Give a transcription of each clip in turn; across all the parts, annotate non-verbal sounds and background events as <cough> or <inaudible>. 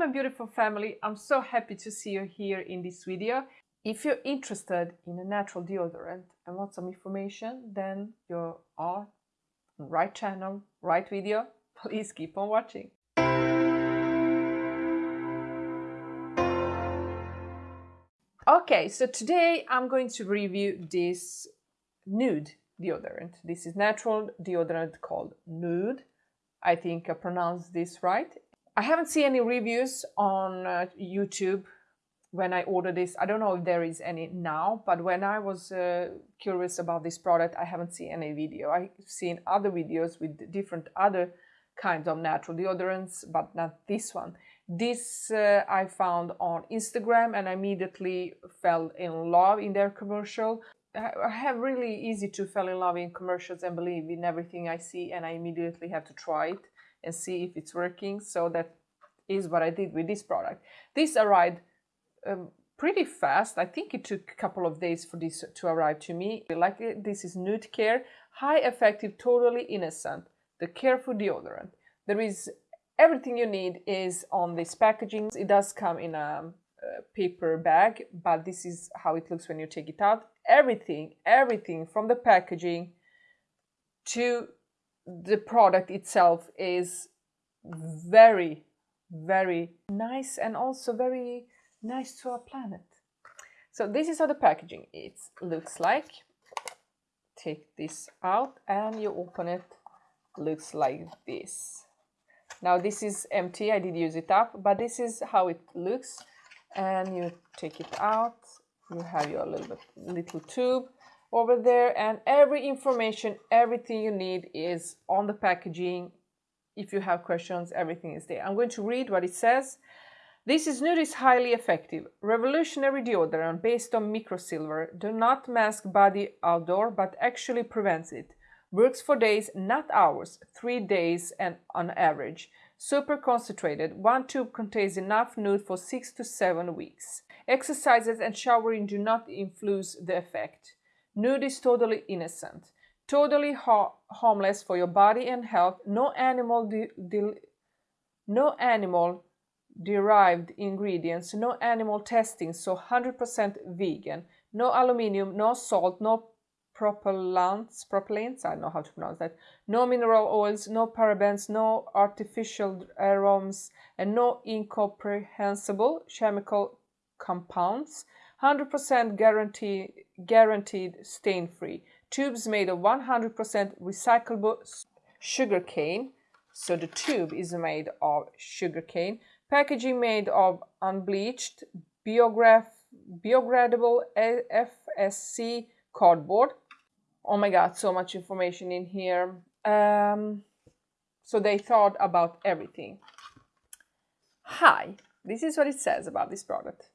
my beautiful family, I'm so happy to see you here in this video. If you're interested in a natural deodorant and want some information, then you are on right channel, right video. <laughs> Please keep on watching. Okay, so today I'm going to review this nuud deodorant. This is natural deodorant called Nuud. I think I pronounced this right. I haven't seen any reviews on uh, YouTube when I ordered this. I don't know if there is any now, but when I was uh, curious about this product, I haven't seen any video. I've seen other videos with different other kinds of natural deodorants, but not this one. This uh, I found on Instagram and I immediately fell in love in their commercial. I have really easy to fall in love in commercials and believe in everything I see and I immediately have to try it and see if it's working. So that is what I did with this product. This arrived um, pretty fast. I think it took a couple of days for this to arrive to me. Like this is Nuud Care, high effective, totally innocent, the careful deodorant. There is everything you need is on this packaging. It does come in a, a paper bag, but this is how it looks when you take it out. Everything, everything from the packaging to the product itself is very, very nice and also very nice to our planet. So this is how the packaging it looks like. Take this out and you open it. Looks like this. Now this is empty, I did use it up, but this is how it looks. And you take it out, you have your little, little tube over there and every information, everything you need is on the packaging. If you have questions, everything is there. I'm going to read what it says. This is Nuud is highly effective, revolutionary deodorant based on microsilver. Do not mask body odor, but actually prevents it. Works for days, not hours, three days and on average. Super concentrated, one tube contains enough nuud for six to seven weeks. Exercises and showering do not influence the effect. Nuud is totally innocent, totally ha harmless for your body and health. No animal, no animal derived ingredients, no animal testing, so 100% vegan. No aluminium, no salt, no propellants, propellants, I know how to pronounce that, no mineral oils, no parabens, no artificial aromas, and no incomprehensible chemical compounds. 100% guarantee, guaranteed stain-free. Tubes made of 100% recyclable sugar cane. So the tube is made of sugar cane. Packaging made of unbleached, biograph, biodegradable FSC cardboard. Oh my god, so much information in here. Um, so they thought about everything. Hi, this is what it says about this product.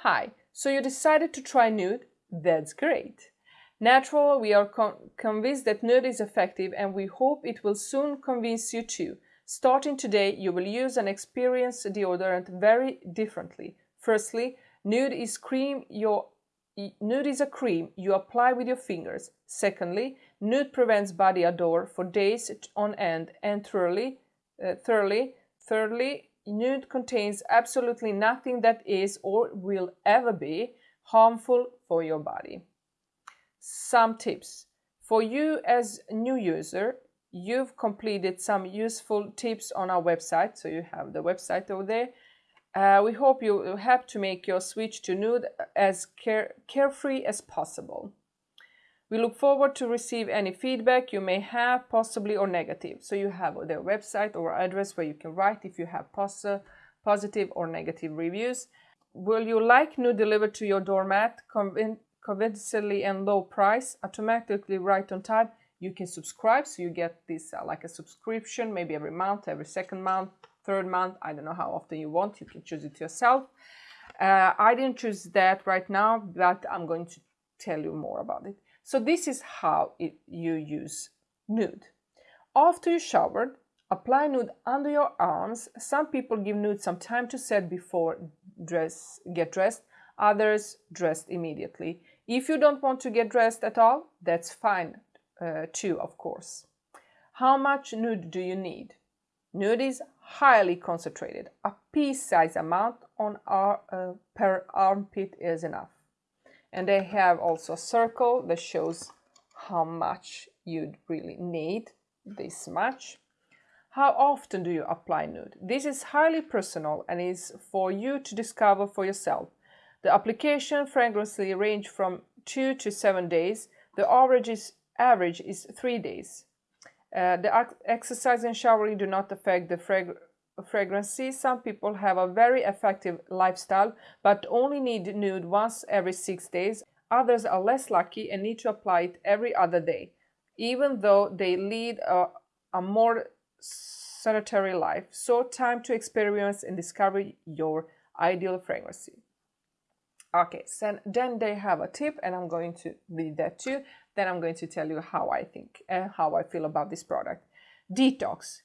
Hi, so you decided to try nuud? That's great. Natural, we are con convinced that nuud is effective and we hope it will soon convince you too. Starting today, you will use and experience deodorant very differently. Firstly, nuud is cream your nuud is a cream you apply with your fingers. Secondly, nuud prevents body odor for days on end and thirdly, uh, thirdly, thirdly, nuud contains absolutely nothing that is or will ever be harmful for your body. Some tips. For you as new user, you've completed some useful tips on our website, so you have the website over there. Uh, we hope you help to make your switch to nuud as care carefree as possible. We look forward to receive any feedback you may have, possibly or negative. So you have their website or address where you can write if you have pos positive or negative reviews. Will you like Nuud delivered to your doormat convin convincingly and low price, automatically right on time? You can subscribe, so you get this uh, like a subscription, maybe every month, every second month, third month. I don't know how often you want. You can choose it yourself. Uh, I didn't choose that right now, but I'm going to tell you more about it. So this is how it, you use nuud. After you showered, apply nuud under your arms. Some people give nuud some time to set before dress, get dressed. Others dressed immediately. If you don't want to get dressed at all, that's fine uh, too, of course. How much nuud do you need? Nuud is highly concentrated. A pea-sized amount on our, uh, per armpit is enough. And they have also a circle that shows how much you'd really need, this much. How often do you apply nuud? This is highly personal and is for you to discover for yourself. The application frequency range from 2 to 7 days. The average is, average is 3 days. Uh, the exercise and showering do not affect the frag fragrancy. Some people have a very effective lifestyle but only need nuud once every 6 days. Others are less lucky and need to apply it every other day, even though they lead a, a more sanitary life. So time to experience and discover your ideal fragrance. Okay, so then they have a tip and I'm going to read that too. Then I'm going to tell you how I think and how I feel about this product. Detox.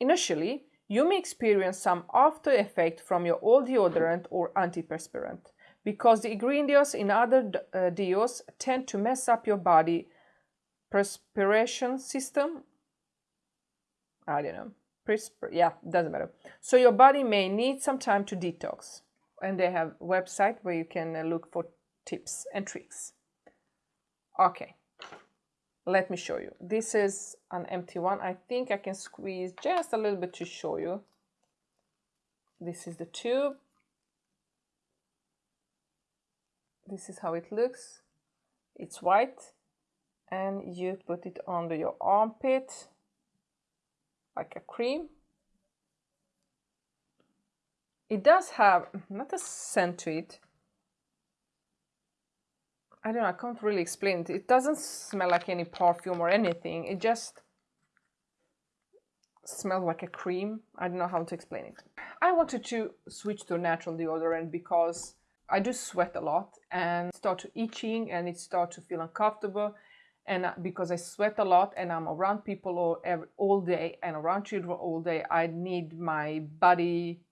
Initially, you may experience some after effect from your old deodorant or antiperspirant because the ingredients in other uh, deos tend to mess up your body perspiration system. I don't know. Yeah, doesn't matter. So your body may need some time to detox and they have website where you can uh, look for tips and tricks. Okay, let me show you. This is an empty one. I think I can squeeze just a little bit to show you. This is the tube. This is how it looks. It's white and you put it under your armpit like a cream it does have not a scent to it. I don't know, I can't really explain it. It doesn't smell like any perfume or anything. It just smells like a cream. I don't know how to explain it. I wanted to switch to natural deodorant because I do sweat a lot and start to itching and it start to feel uncomfortable and uh, because I sweat a lot and I'm around people all, all day and around children all day, I need my body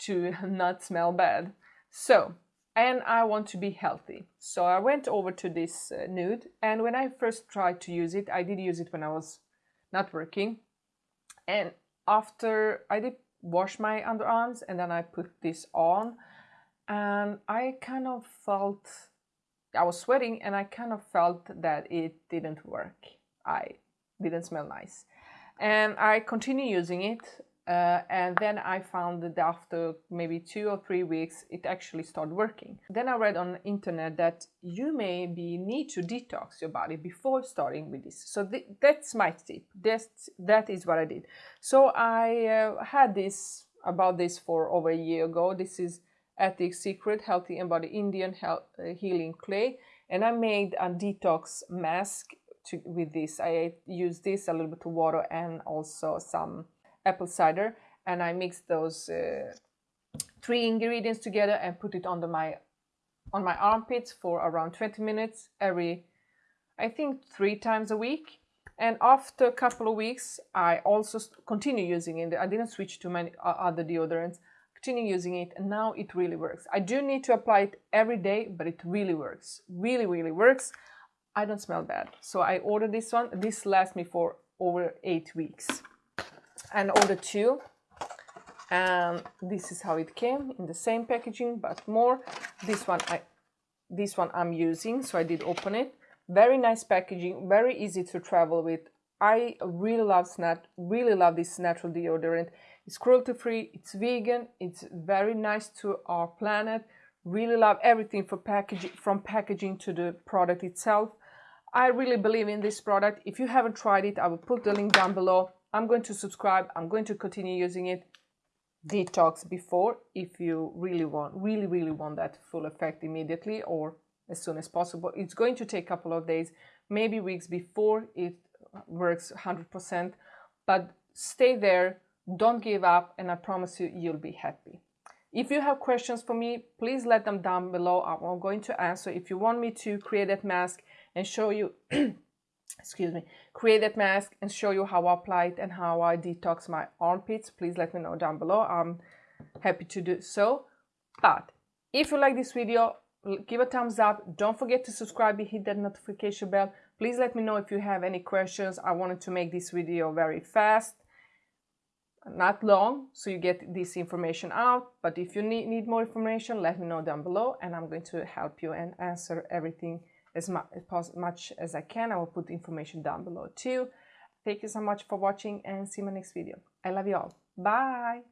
to <laughs> not smell bad. So, and I want to be healthy. So I went over to this uh, nuud and when I first tried to use it, I did use it when I was not working. And after I did wash my underarms and then I put this on and I kind of felt I was sweating and I kind of felt that it didn't work. I didn't smell nice. And I continued using it uh, and then I found that after maybe two or three weeks, it actually started working. Then I read on the internet that you maybe need to detox your body before starting with this. So th that's my tip. That's, that is what I did. So I uh, had this about this for over a year ago. This is Aztec Secret Healthy and Body Indian Health, uh, Healing Clay. And I made a detox mask to, with this. I used this, a little bit of water and also some apple cider and I mixed those uh, three ingredients together and put it under my on my armpits for around 20 minutes every I think three times a week and after a couple of weeks I also continue using it I didn't switch to many uh, other deodorants continue using it and now it really works. I do need to apply it every day but it really works. Really really works. I don't smell bad. So I ordered this one. This lasts me for over eight weeks. And order two. And this is how it came in the same packaging but more. This one i this one i'm using so i did open it. Very nice packaging very easy to travel with i really love snap really love this natural deodorant it's cruelty free it's vegan it's very nice to our planet really love everything for packaging from packaging to the product itself i really believe in this product if you haven't tried it i will put the link down below I'm going to subscribe. I'm going to continue using it. Detox before if you really want, really, really want that full effect immediately or as soon as possible. It's going to take a couple of days, maybe weeks before it works 100%, but stay there, don't give up, and I promise you, you'll be happy. If you have questions for me, please let them down below. I'm going to answer. If you want me to create that mask and show you <clears throat> excuse me, create that mask and show you how I apply it and how I detox my armpits, please let me know down below. I'm happy to do so. But if you like this video, give a thumbs up. Don't forget to subscribe and hit that notification bell. Please let me know if you have any questions. I wanted to make this video very fast. not long so you get this information out. But if you need, need more information let me know down below and i'm going to help you and answer everything as much, as i can. I will put information down below too. Thank you so much for watching and see my next video. I love you all. Bye